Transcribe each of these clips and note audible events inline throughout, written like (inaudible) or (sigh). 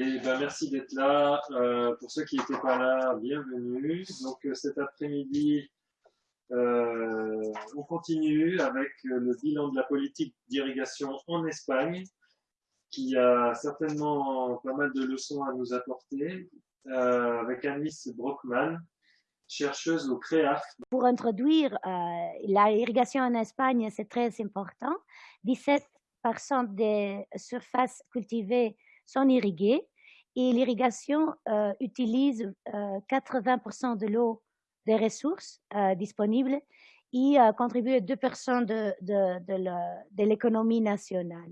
Et ben, merci d'être là. Euh, pour ceux qui n'étaient pas là, bienvenue. Donc euh, cet après-midi, euh, on continue avec le bilan de la politique d'irrigation en Espagne, qui a certainement pas mal de leçons à nous apporter, avec Anis Brockman, chercheuse au CREAF. Pour introduire la irrigation en Espagne, c'est très important. 17% des surfaces cultivées sont irriguées et l'irrigation euh, utilise 80% euh, de l'eau des ressources euh, disponibles et contribue à 2% de, de, l'économie nationale.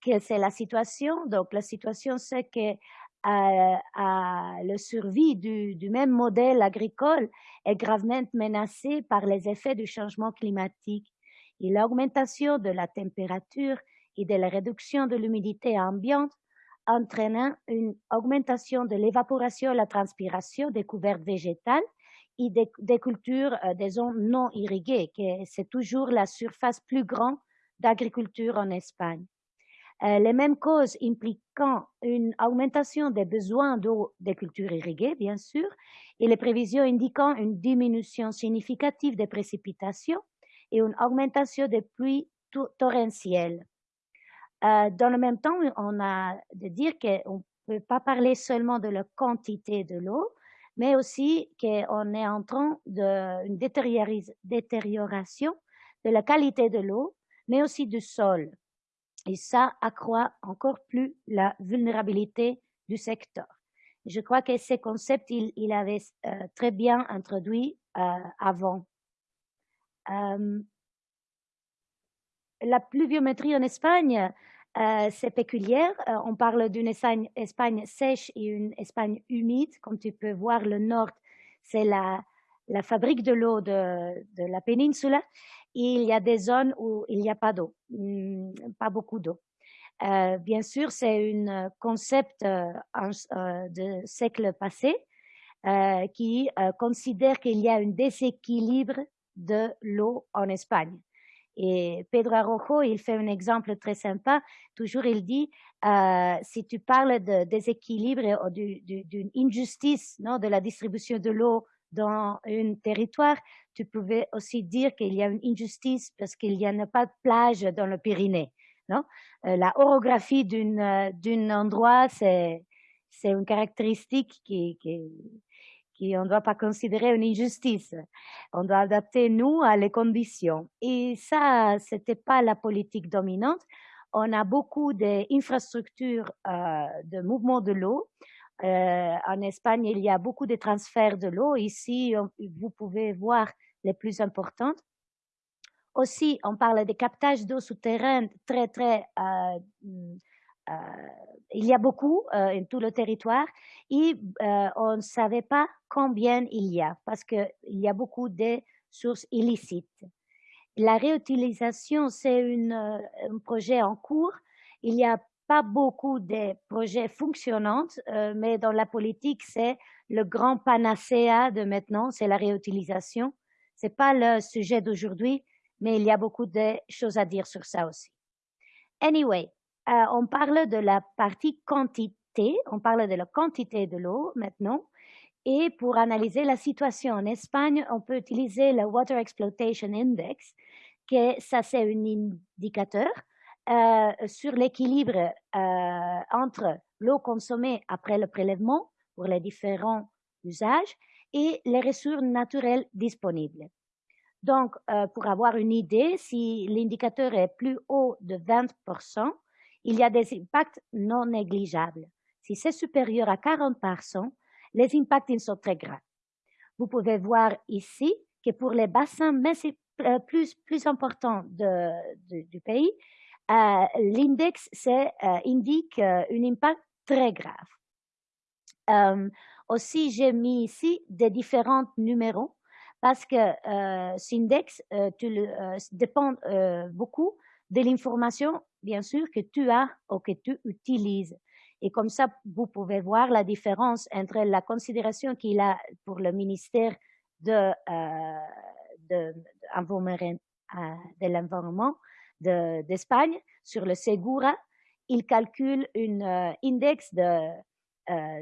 quelle c'est la situation Donc la situation c'est que à, le survie du, du, même modèle agricole est gravement menacée par les effets du changement climatique et l'augmentation de la température et de la réduction de l'humidité ambiante entraînant une augmentation de l'évaporation et la transpiration des couvertes végétales et des, cultures euh, des zones non irriguées, que c'est toujours la surface plus grande d'agriculture en Espagne. Euh, les mêmes causes impliquant une augmentation des besoins d'eau des cultures irriguées, bien sûr, et les prévisions indiquant une diminution significative des précipitations et une augmentation des pluies torrentielles. Euh, dans le même temps, on a de dire qu'on ne peut pas parler seulement de la quantité de l'eau, mais aussi qu'on est en train d'une détérioration de la qualité de l'eau, mais aussi du sol. Et ça accroît encore plus la vulnérabilité du secteur. Je crois que ces concepts, il, il avait euh, très bien introduit euh, avant. la pluviométrie en Espagne, euh, c'est péculier. Euh, on parle d'une Espagne, sèche et une Espagne humide. Comme tu peux voir, le nord, c'est la, la fabrique de l'eau de, de, la péninsule. il y a des zones où il n'y a pas d'eau, hmm, pas beaucoup d'eau. Euh, bien sûr, c'est un concept euh, de siècle passé qui considère qu'il y a un déséquilibre de l'eau en Espagne. Et Pedro Arrojo, il fait un exemple très sympa. Toujours, il dit, euh, si tu parles de déséquilibre ou d'une injustice non, de la distribution de l'eau dans un territoire, tu pouvais aussi dire qu'il y a une injustice parce qu'il n'y a pas de plage dans le Pyrénées. Non? Euh, la orographie d'un endroit, c'est une caractéristique qui, on ne doit pas considérer une injustice. On doit adapter nous à les conditions. Et ça, c'était pas la politique dominante. On a beaucoup d'infrastructures euh, de mouvement de l'eau. Euh, en Espagne, il y a beaucoup de transferts de l'eau. Ici, vous pouvez voir les plus importantes. Aussi, on parle de captage d'eau souterraine très, très euh, il y a beaucoup euh, en tout le territoire et euh, on ne savait pas combien il y a parce qu'il y a beaucoup de sources illicites. La réutilisation, c'est un projet en cours. Il n'y a pas beaucoup de projets fonctionnants, mais dans la politique, c'est le grand panacea de maintenant, c'est la réutilisation. C'est pas le sujet d'aujourd'hui, mais il y a beaucoup de choses à dire sur ça aussi. Anyway, euh, on parle de la partie quantité, on parle de la quantité de l'eau maintenant. Et pour analyser la situation en Espagne, on peut utiliser le Water Exploitation Index, que ça c'est un indicateur euh, sur l'équilibre euh, entre l'eau consommée après le prélèvement pour les différents usages et les ressources naturelles disponibles. Donc, pour avoir une idée, si l'indicateur est plus haut de 20%, il y a des impacts non négligeables. Si c'est supérieur à 40%, les impacts sont très graves. Vous pouvez voir ici que pour les bassins euh, plus, plus importants du pays, euh, l'index euh, indique un impact très grave. aussi, j'ai mis ici des différents numéros parce que cet index dépend beaucoup de l'information bien sûr, que tu as ou que tu utilises. Et comme ça, vous pouvez voir la différence entre la considération qu'il a pour le ministère de, euh, de, de l'environnement d'Espagne sur le Segura il calcule un index de,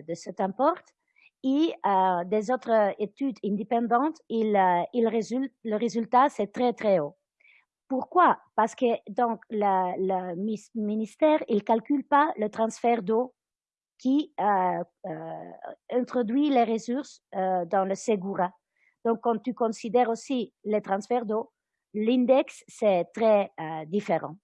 de cet import et des autres études indépendantes, il, il résulte, le résultat, c'est très, très haut. Pourquoi? Parce que donc le ministère, il calcule pas le transfert d'eau qui euh, euh, introduit les ressources euh, dans le Segura. Donc, quand tu considères aussi les transferts d'eau, l'index, c'est très différent.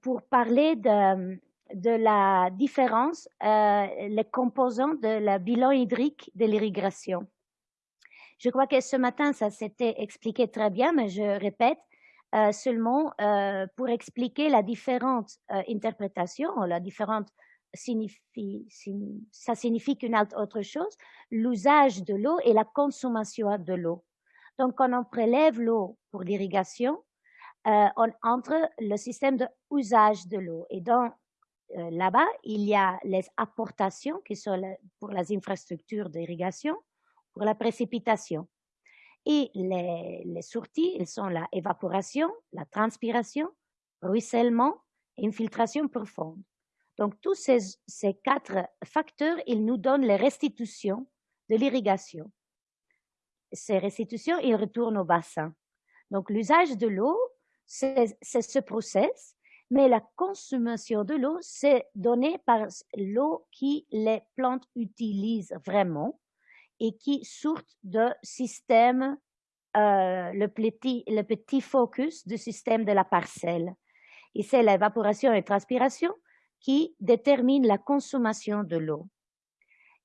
pour parler de, de la différence, les composants de la bilan hydrique de l'irrigation. Je crois que ce matin, ça s'était expliqué très bien, mais je répète euh, seulement euh, pour expliquer la différente euh, interprétation, la différente signifie, ça signifie qu'une autre chose, l'usage de l'eau et la consommation de l'eau. Donc, quand on prélève l'eau pour l'irrigation, on entre le système d'usage de l'eau. Et donc, là-bas, il y a les apportations qui sont pour les infrastructures d'irrigation pour la précipitation. Et les, sorties, elles sont la évaporation, la transpiration, ruissellement et infiltration profonde. Donc, tous ces, ces quatre facteurs, ils nous donnent les restitutions de l'irrigation. Ces restitutions, ils retournent au bassin. Donc, l'usage de l'eau, c'est ce process, mais la consommation de l'eau, c'est donné par l'eau qui les plantes utilisent vraiment et qui sortent de système, euh, le, petit, focus du système de la parcelle. Et c'est l'évaporation et transpiration qui détermine la consommation de l'eau.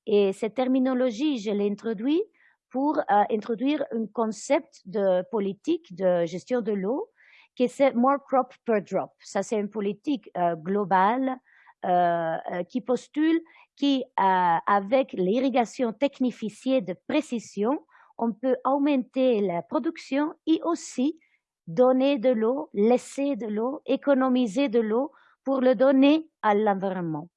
Et cette terminologie, je l'ai introduite pour euh, introduire un concept de politique de gestion de l'eau qui c'est more crop per drop. Ça, c'est une politique euh, globale euh, euh, qui postule qu'avec l'irrigation technifiée de précision, on peut augmenter la production et aussi donner de l'eau, laisser de l'eau, économiser de l'eau pour le donner à l'environnement.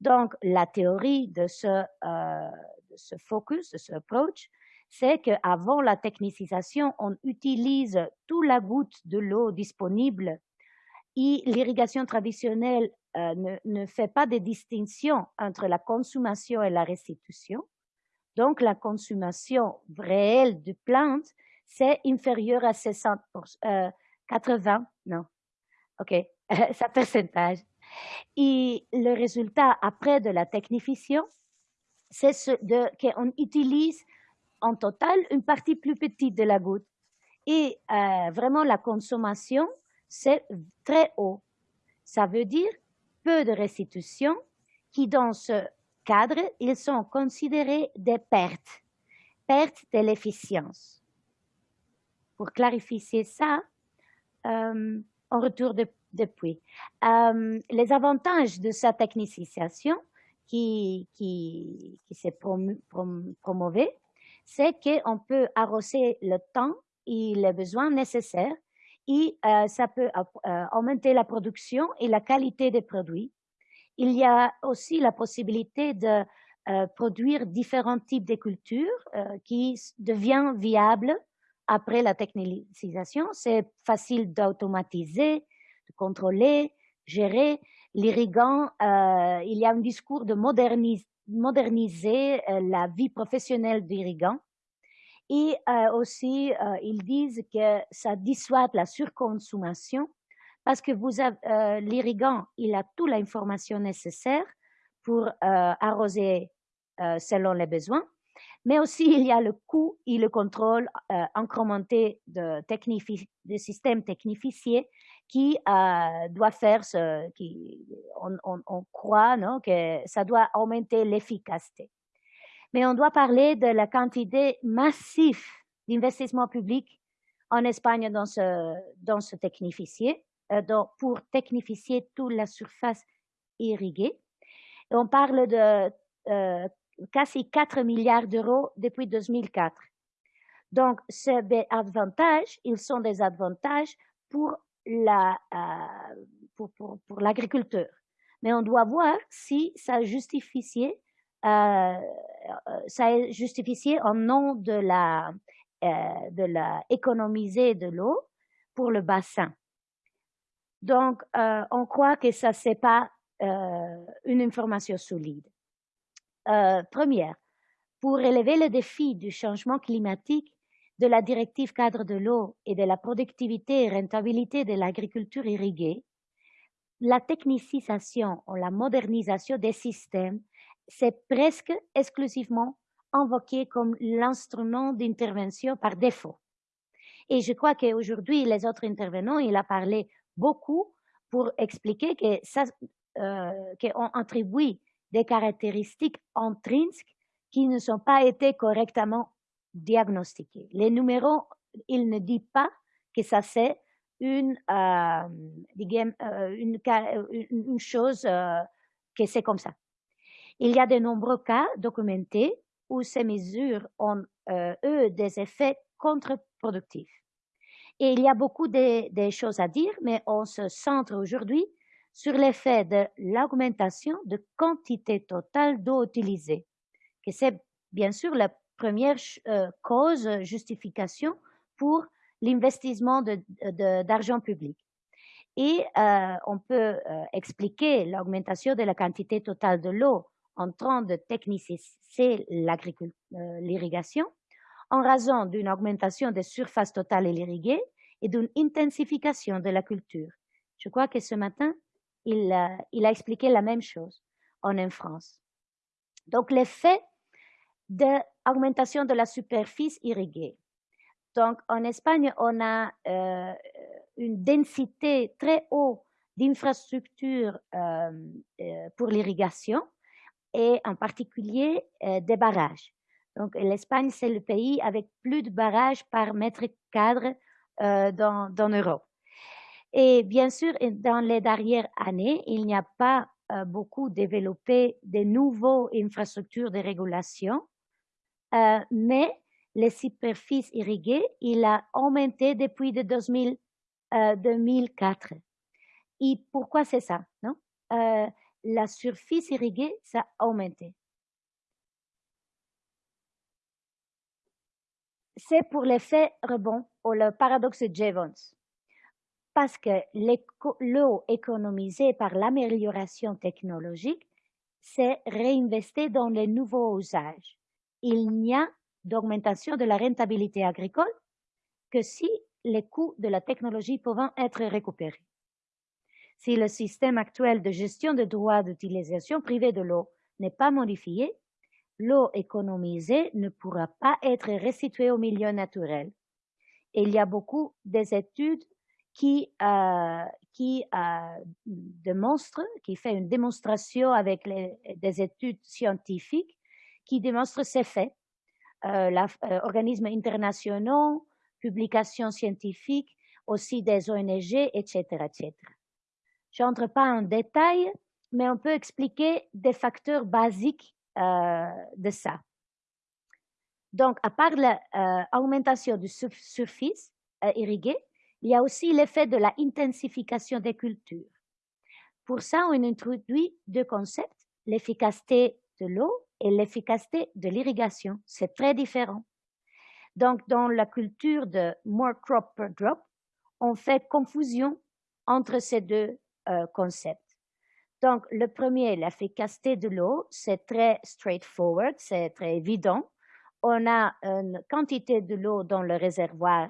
Donc, la théorie de ce, euh, de ce focus, de ce approach, c'est qu'avant la technicisation, on utilise toute la goutte de l'eau disponible et l'irrigation traditionnelle euh, ne, ne, fait pas de distinction entre la consommation et la restitution. Donc, la consommation réelle de plantes, c'est inférieur à 60 euh, 80%, non, ok, (laughs) ça pourcentage. Et le résultat après de la technification, c'est ce qu'on utilise en total une partie plus petite de la goutte. Et euh, vraiment, la consommation, c'est très haut. Ça veut dire peu de restitution qui, dans ce cadre, ils sont considérés des pertes, pertes de l'efficience. Pour clarifier ça, euh, on retourne de, depuis. Euh, les avantages de sa technicisation qui, qui, qui s'est promu, c'est qu'on peut arroser le temps et les besoins nécessaires et euh, ça peut euh, augmenter la production et la qualité des produits. Il y a aussi la possibilité de euh, produire différents types de cultures qui deviennent viables après la technicisation. C'est facile d'automatiser, de contrôler, gérer. L'irrigant, il y a un discours de moderniser la vie professionnelle d'irrigant et euh, aussi, euh, ils disent que ça dissuade la surconsommation parce que vous euh, l'irrigant, il a toute l'information nécessaire pour arroser selon les besoins, mais aussi il y a le coût et le contrôle incrémenté de, de systèmes technifiés qui doit faire ce qui on, on croit non, que ça doit augmenter l'efficacité mais on doit parler de la quantité massive d'investissement public en Espagne dans ce, dans ce technificier, euh, pour technifier toute la surface irriguée. On parle de euh, quasi 4 milliards d'euros depuis 2004. Donc, ces avantages, ils sont des avantages pour la, euh, pour, pour, pour l'agriculteur. Mais on doit voir si ça justifie euh, ça est justifié en nom de la, euh, de la de l'eau pour le bassin. Donc, euh, on croit que ça, c'est pas euh, une information solide. Euh, première, pour élever le défi du changement climatique, de la directive cadre de l'eau et de la productivité et rentabilité de l'agriculture irriguée, la technicisation ou la modernisation des systèmes, c'est presque exclusivement invoqué comme l'instrument d'intervention par défaut. Et je crois qu'aujourd'hui, les autres intervenants, il a parlé beaucoup pour expliquer que ça, euh, qu'on attribue des caractéristiques intrinsèques qui ne sont pas été correctement diagnostiquées. Les numéros, il ne dit pas que ça c'est une, euh, euh une, une, chose euh, que c'est comme ça. Il y a de nombreux cas documentés où ces mesures ont, euh, eux, des effets contre-productifs. Et il y a beaucoup de, choses à dire, mais on se centre aujourd'hui sur l'effet de l'augmentation de quantité totale d'eau utilisée, que c'est bien sûr la première euh, cause, justification pour l'investissement d'argent public. Et euh, on peut expliquer l'augmentation de la quantité totale de l'eau en train de techniciser l'irrigation en raison d'une augmentation des surfaces totales irriguées et d'une intensification de la culture. Je crois que ce matin, il, a, il a expliqué la même chose en France. Donc, l'effet d'augmentation de la superficie irriguée. Donc, en Espagne, on a euh, une densité très haute d'infrastructures euh, euh, pour l'irrigation et en particulier des barrages. Donc, l'Espagne, c'est le pays avec plus de barrages par mètre cadre dans, dans Europe. Et bien sûr, dans les dernières années, il n'y a pas beaucoup développé de nouvelles infrastructures de régulation, mais les superficies irriguées, il a augmenté depuis de 2000, 2004. Et pourquoi c'est ça? Non? La surface irriguée, ça a augmenté. c'est pour l'effet rebond ou le paradoxe Jevons. Parce que l'eau économisée par l'amélioration technologique s'est réinvestie dans les nouveaux usages. Il n'y a d'augmentation de la rentabilité agricole que si les coûts de la technologie peuvent être récupérés. Si le système actuel de gestion des droits d'utilisation privée de l'eau n'est pas modifié, l'eau économisée ne pourra pas être restituée au milieu naturel. il y a beaucoup d'études qui, euh, qui euh, démontrent, qui fait une démonstration avec des études scientifiques qui démontrent ces faits. Euh, euh, organismes internationaux, publications scientifiques, aussi des ONG, etc., etc. Je n'entre pas en détail, mais on peut expliquer des facteurs basiques euh, de ça. Donc, à part l'augmentation euh, du surface euh, irriguée, il y a aussi l'effet de la intensification des cultures. Pour ça, on introduit deux concepts, l'efficacité de l'eau et l'efficacité de l'irrigation. C'est très différent. Donc, dans la culture de more crop per drop, on fait confusion entre ces deux concepts. Donc, le premier, l'efficacité de l'eau, c'est très straightforward, c'est très évident. On a une quantité de l'eau dans le réservoir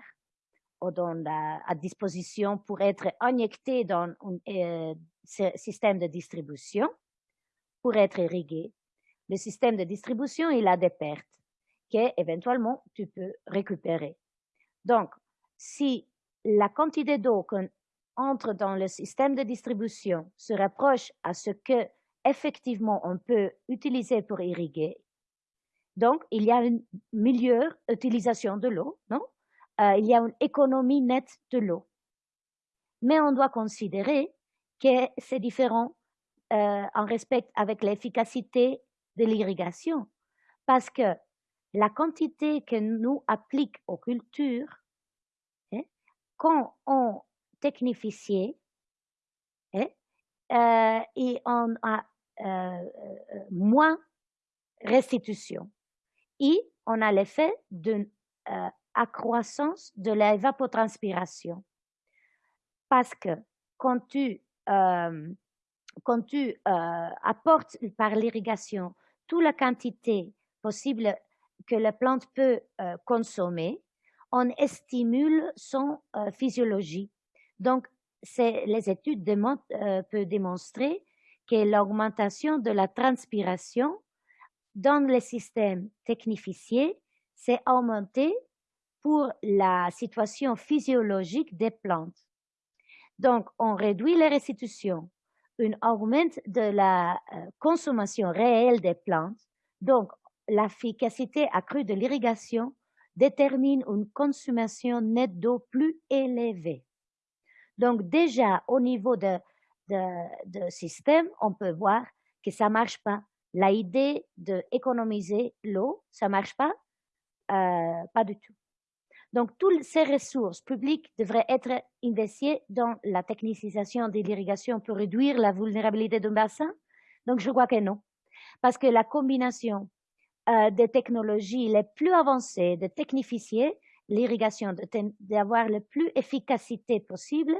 ou dans à disposition pour être injectée dans un euh, système de distribution pour être irrigué. Le système de distribution, il a des pertes qu'éventuellement tu peux récupérer. Donc, si la quantité d'eau qu'on entre dans le système de distribution se rapproche à ce que effectivement on peut utiliser pour irriguer. Donc, il y a une meilleure utilisation de l'eau, non? Euh, il y a une économie nette de l'eau. Mais on doit considérer que c'est différent euh, en respect avec l'efficacité de l'irrigation, parce que la quantité que nous appliquons aux cultures, hein, quand on technifié hein, euh, et on a euh, euh, moins restitution. Et on a l'effet d'une accroissance de l'évapotranspiration. parce que quand tu, quand tu apportes par l'irrigation toute la quantité possible que la plante peut consommer, on stimule son physiologie. Donc, les études peuvent démontrer que l'augmentation de la transpiration dans les systèmes technifiés s'est augmentée pour la situation physiologique des plantes. Donc, on réduit les restitutions, on augmente de la euh, consommation réelle des plantes. Donc, l'efficacité accrue de l'irrigation détermine une consommation nette d'eau plus élevée. Donc, déjà, au niveau de, de, système, on peut voir que ça marche pas. La idée d'économiser l'eau, ça marche pas, euh, pas du tout. Donc, toutes ces ressources publiques devraient être investies dans la technicisation de l'irrigation pour réduire la vulnérabilité d'un bassin? Donc, je crois que non. Parce que la combination euh, des technologies les plus avancées, de technifier l'irrigation, d'avoir la plus efficacité possible,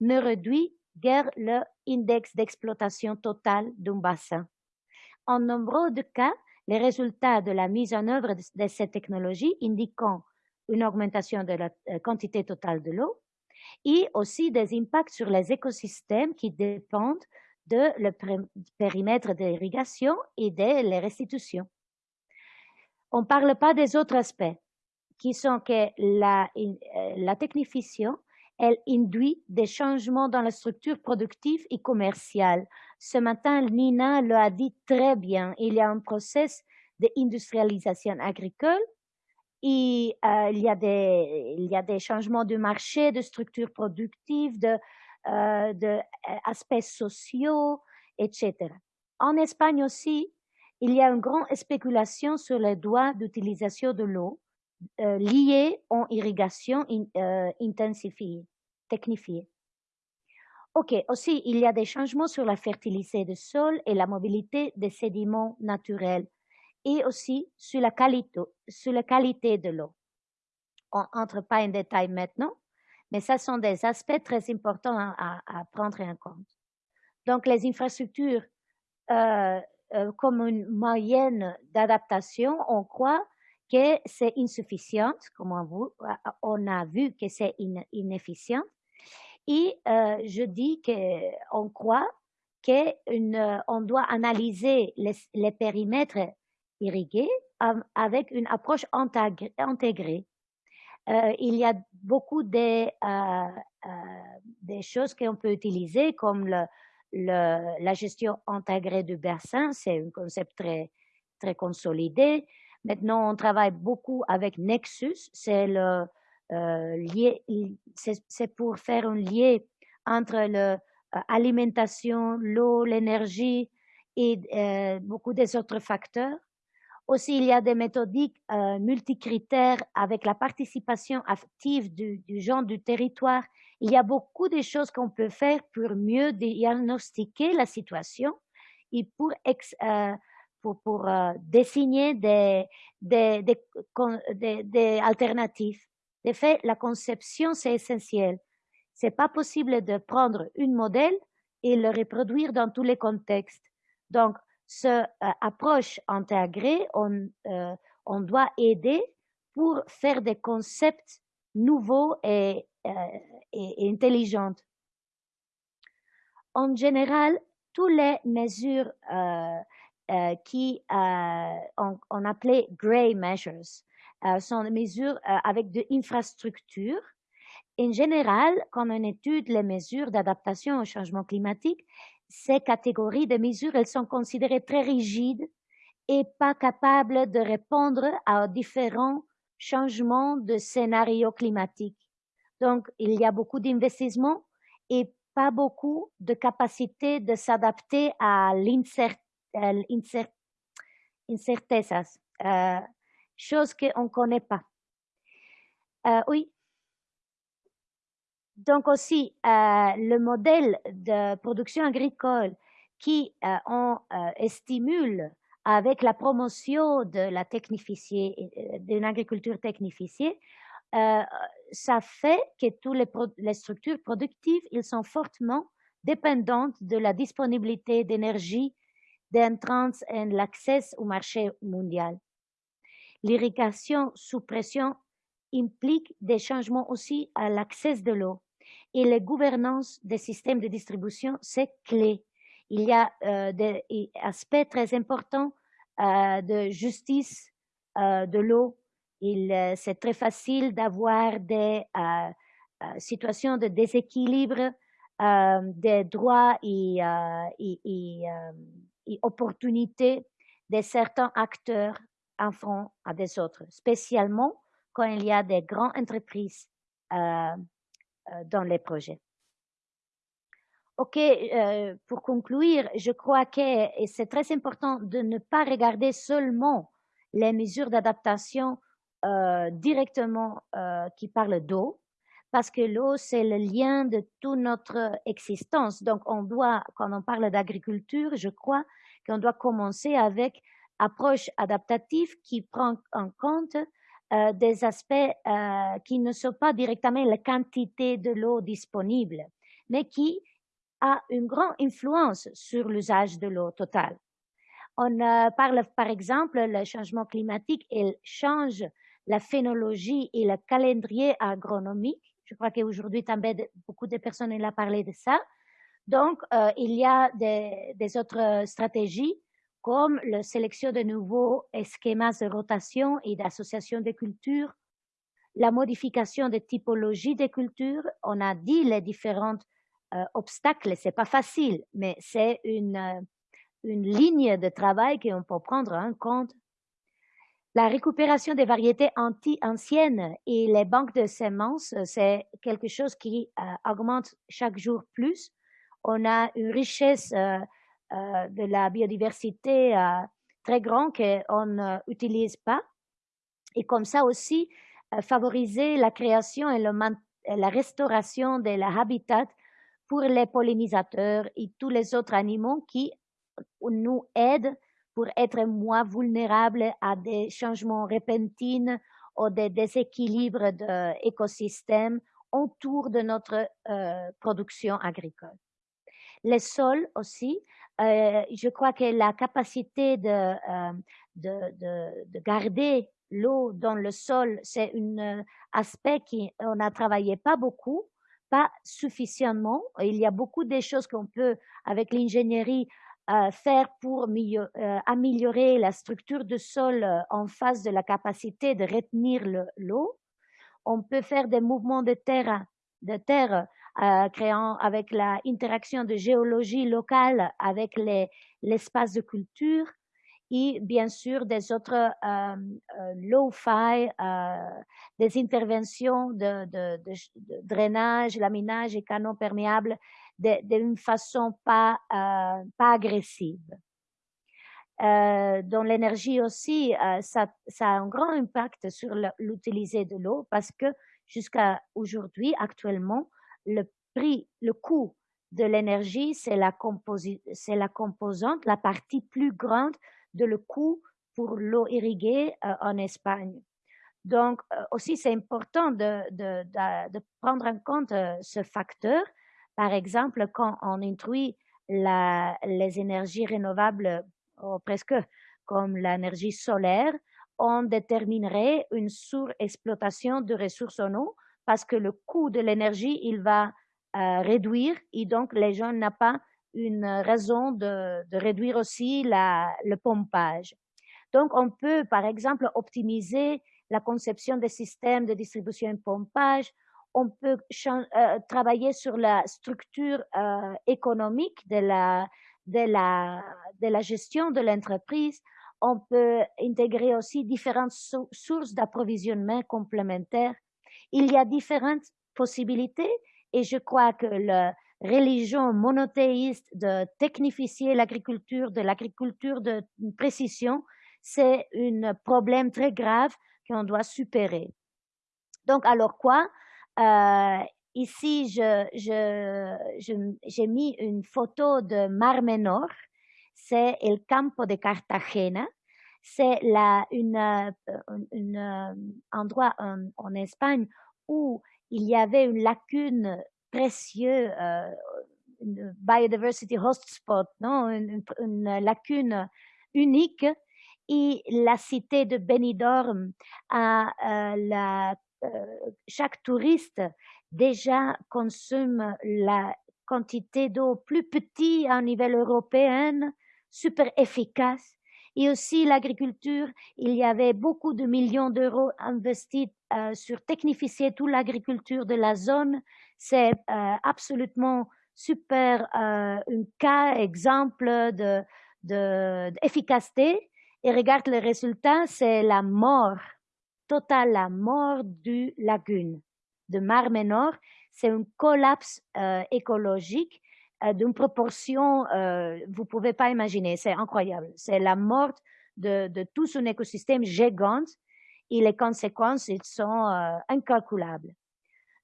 ne réduit guère l'index d'exploitation totale d'un bassin. En nombreux de cas, les résultats de la mise en œuvre de, ces technologies indiquant une augmentation de la euh, quantité totale de l'eau et aussi des impacts sur les écosystèmes qui dépendent de le périmètre d'irrigation et de les restitutions. On ne parle pas des autres aspects, qui sont que la, euh, la technification, elle induit des changements dans la structure productive et commerciale. Ce matin, Nina le a dit très bien, il y a un processus d'industrialisation agricole et euh, il, y a des, il y a des changements de marché, de structure productive, de, euh, de euh, sociaux, etc. En Espagne aussi, il y a une grande spéculation sur les droits d'utilisation de l'eau euh, liés en irrigation intensifiée, technifiée. OK, aussi, il y a des changements sur la fertilité du sol et la mobilité des sédiments naturels et aussi sur la qualité, sur la qualité de l'eau. On n'entre pas en détail maintenant, mais ce sont des aspects très importants à, prendre en compte. Donc, les infrastructures euh, euh, comme une moyenne d'adaptation, on croit que c'est insuffisant, comme on, on, a vu que c'est inefficient. Et euh, je dis qu'on croit qu'on doit analyser les, périmètres irrigué avec une approche intégrée. Euh, il y a beaucoup de, euh, euh, des choses qu'on peut utiliser comme la gestion intégrée du bassin, c'est un concept très, très consolidé. Maintenant, on travaille beaucoup avec Nexus, c'est le c'est pour faire un lien entre l'alimentation, l'eau, l'énergie et beaucoup des autres facteurs. Aussi, il y a des méthodiques euh, multicritères avec la participation active du, du genre du territoire. Il y a beaucoup de choses qu'on peut faire pour mieux diagnostiquer la situation et pour, euh, pour, pour euh, dessiner des, des, des, des, alternatives. De fait, la conception, c'est essentiel. C'est pas possible de prendre un modèle et le reproduire dans tous les contextes. Donc, cette euh, approche intégrée, on, euh, on doit aider pour faire des concepts nouveaux et, euh, et, intelligents. En général, toutes les mesures qui on, on, appelait gray measures sont des mesures avec de l'infrastructure. En général, quand on étudie les mesures d'adaptation au changement climatique, ces catégories de mesures, elles sont considérées très rigides et pas capables de répondre à différents changements de scénarios climatiques. Donc, il y a beaucoup d'investissements et pas beaucoup de capacité de s'adapter à l'incertitude, euh, chose qu'on ne connaît pas. Euh, oui. Donc aussi, euh, le modèle de production agricole qui euh, on stimule avec la promotion de la d'une agriculture technifiée, ça fait que toutes les, les structures productives, ils sont fortement dépendantes de la disponibilité d'énergie d'entrance et l'accès au marché mondial. L'irrigation sous pression implique des changements aussi à l'accès de l'eau et la gouvernance des systèmes de distribution, c'est clé. Il y a euh, des aspects très importants euh, de justice euh, de l'eau. C'est très facile d'avoir des situations de déséquilibre des droits et opportunités de certains acteurs en front à des autres, spécialement quand il y a des grandes entreprises euh, euh, dans les projets. OK, euh, pour conclure, je crois que c'est très important de ne pas regarder seulement les mesures d'adaptation directement qui parlent d'eau, parce que l'eau, c'est le lien de toute notre existence. Donc, on doit, quand on parle d'agriculture, je crois qu'on doit commencer avec approche adaptative qui prend en compte euh, des aspects euh, qui ne sont pas directement la quantité de l'eau disponible, mais qui a une grande influence sur l'usage de l'eau totale. On euh, parle par exemple le changement climatique, il change la phénologie et le calendrier agronomique. Je crois qu'aujourd'hui, beaucoup de personnes ont parlé de ça. Donc, il y a des, des autres stratégies comme la sélection de nouveaux schémas de rotation et d'association de cultures, la modification des typologies de cultures. On a dit les différents euh, obstacles, c'est pas facile, mais c'est une, euh, une ligne de travail qu'on peut prendre en compte. La récupération des variétés anti anciennes et les banques de semences, c'est quelque chose qui euh, augmente chaque jour plus. On a une richesse euh, de la biodiversité euh, très grande qu'on n'utilise pas. Et comme ça aussi, euh, favoriser la création et, la restauration de l'habitat pour les pollinisateurs et tous les autres animaux qui nous aident pour être moins vulnérables à des changements repentins ou des déséquilibres de l'écosystème autour de notre production agricole. Les sols aussi, euh, je crois que la capacité de, euh, de, de, de, garder l'eau dans le sol, c'est un aspect qu'on n'a travaillé pas beaucoup, pas suffisamment. Il y a beaucoup de choses qu'on peut, avec l'ingénierie, faire pour euh, améliorer la structure du sol euh, en face de la capacité de retenir l'eau. On peut faire des mouvements de terre, de terre euh, créant avec l'interaction de géologie locale avec l'espace de culture et bien sûr des autres euh, euh low-fi, des interventions de, de, de, de, drainage, laminage et canaux perméables d'une façon pas, euh, pas agressive. Euh, dans l'énergie aussi, ça, ça, a un grand impact sur l'utilisation de l'eau parce que jusqu'à aujourd'hui, actuellement, le prix, le coût de l'énergie, c'est la, c'est la composante, la partie plus grande de le coût pour l'eau irriguée euh, en Espagne. Donc, euh, aussi, c'est important de, de, de, prendre en compte euh, ce facteur. Par exemple, quand on introduit les énergies renouvelables, presque comme l'énergie solaire, on déterminerait une surexploitation de ressources en eau parce que le coût de l'énergie, il va euh, réduire et donc les gens n'ont pas une raison de, réduire aussi le pompage. Donc, on peut, par exemple, optimiser la conception des systèmes de distribution et pompage. On peut euh, travailler sur la structure euh, économique de la, de, la, de la gestion de l'entreprise. On peut intégrer aussi différentes sources d'approvisionnement complémentaires il y a différentes possibilités et je crois que la religion monothéiste de technifier l'agriculture, de l'agriculture de précision, c'est un problème très grave qu'on doit supérer. Donc, alors quoi? Euh, Ici, j'ai mis une photo de Mar Menor, c'est le campo de Cartagena, c'est un euh, endroit en, Espagne où il y avait une lacune précieuse, euh, une biodiversity hotspot, non? Une, une, lacune unique, et la cité de Benidorm a euh, la, euh, chaque touriste déjà consomme la quantité d'eau plus petite à un niveau européen, super efficace. Et aussi l'agriculture, il y avait beaucoup de millions d'euros investis euh, sur technifier toute l'agriculture de la zone. C'est euh, absolument super, euh, un cas, exemple de, d'efficacité. Et regarde le résultat, c'est la mort totale, la mort du lagune de Mar Menor c'est un collapse euh, écologique euh, d'une proportion, euh, vous pouvez pas imaginer, c'est incroyable. C'est la mort de, tout son écosystème gigante et les conséquences, ils sont euh, incalculables.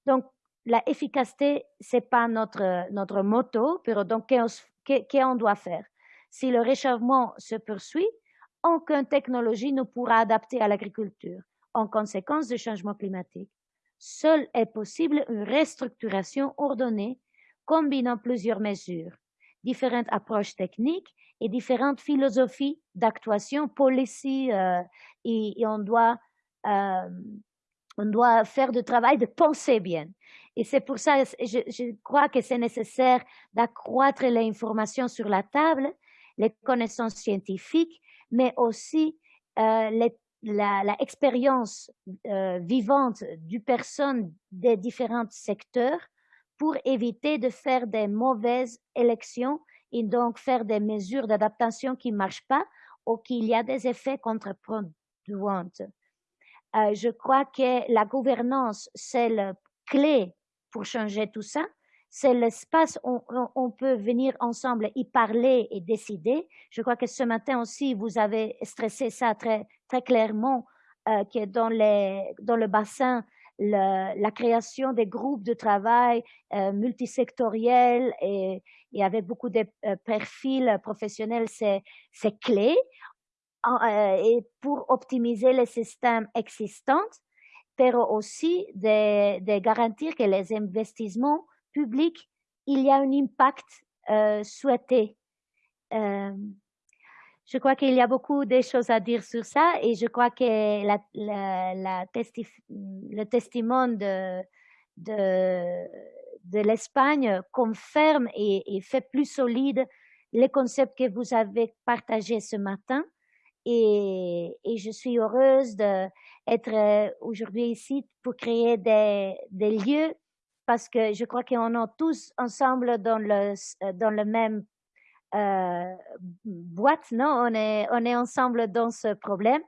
Donc, la efficacité, c'est pas notre, notre motto, mais donc, qu'est-ce qu'on doit faire? Si le réchauffement se poursuit, aucune technologie ne pourra adapter à l'agriculture en conséquence du changement climatique. Seule est possible une restructuration ordonnée combinant plusieurs mesures, différentes approches techniques et différentes philosophies d'actuation policy euh, et, on doit euh, on doit faire du travail de penser bien. Et c'est pour ça, je, je crois que c'est nécessaire d'accroître l'information sur la table, les connaissances scientifiques, mais aussi euh, les la, expérience euh, vivante du personne des différents secteurs pour éviter de faire des mauvaises élections et donc faire des mesures d'adaptation qui ne marchent pas ou qu'il y a des effets contre-productifs. Euh, je crois que la gouvernance, c'est la clé pour changer tout ça c'est l'espace où on, peut venir ensemble y parler et décider. Je crois que ce matin aussi, vous avez stressé ça très, très clairement, euh, que dans, les, dans le bassin, la création des groupes de travail euh, multisectoriels et, et, avec beaucoup de euh, profils professionnels, c'est, clé. Euh, et pour optimiser les systèmes existants, mais aussi de garantir que les investissements public, il y a un impact euh, souhaité. Euh, je crois qu'il y a beaucoup de choses à dire sur ça et je crois que le testament de, l'Espagne confirme et, fait plus solide les concepts que vous avez partagés ce matin. Et, je suis heureuse d'être euh, aujourd'hui ici pour créer des lieux parce que je crois qu'on est tous ensemble dans le, dans le même euh, boîte, non? On est, on est ensemble dans ce problème.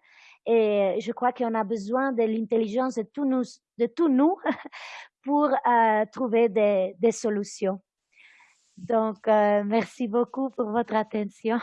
Et je crois qu'on a besoin de l'intelligence de tous nous, de tous nous (laughs) pour euh, trouver des, des, solutions. Donc, euh, merci beaucoup pour votre attention.